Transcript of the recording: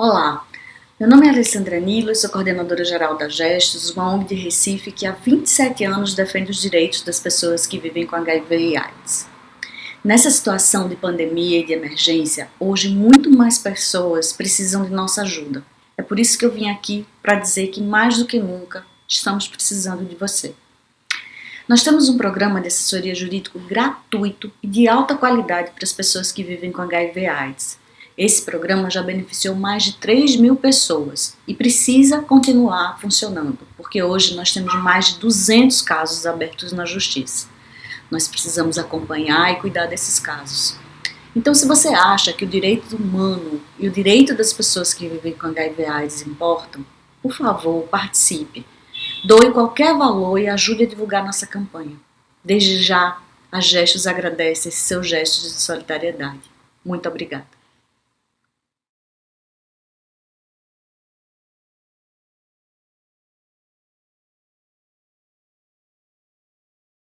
Olá, meu nome é Alessandra Nilo, sou coordenadora geral da Gestos, uma ONG de Recife que há 27 anos defende os direitos das pessoas que vivem com HIV e AIDS. Nessa situação de pandemia e de emergência, hoje muito mais pessoas precisam de nossa ajuda. É por isso que eu vim aqui para dizer que mais do que nunca estamos precisando de você. Nós temos um programa de assessoria jurídico gratuito e de alta qualidade para as pessoas que vivem com HIV e AIDS. Esse programa já beneficiou mais de 3 mil pessoas e precisa continuar funcionando, porque hoje nós temos mais de 200 casos abertos na justiça. Nós precisamos acompanhar e cuidar desses casos. Então, se você acha que o direito humano e o direito das pessoas que vivem com HIV AIDS importam, por favor, participe. Doe qualquer valor e ajude a divulgar nossa campanha. Desde já, a Gestos agradece esse seu gesto de solidariedade. Muito obrigada.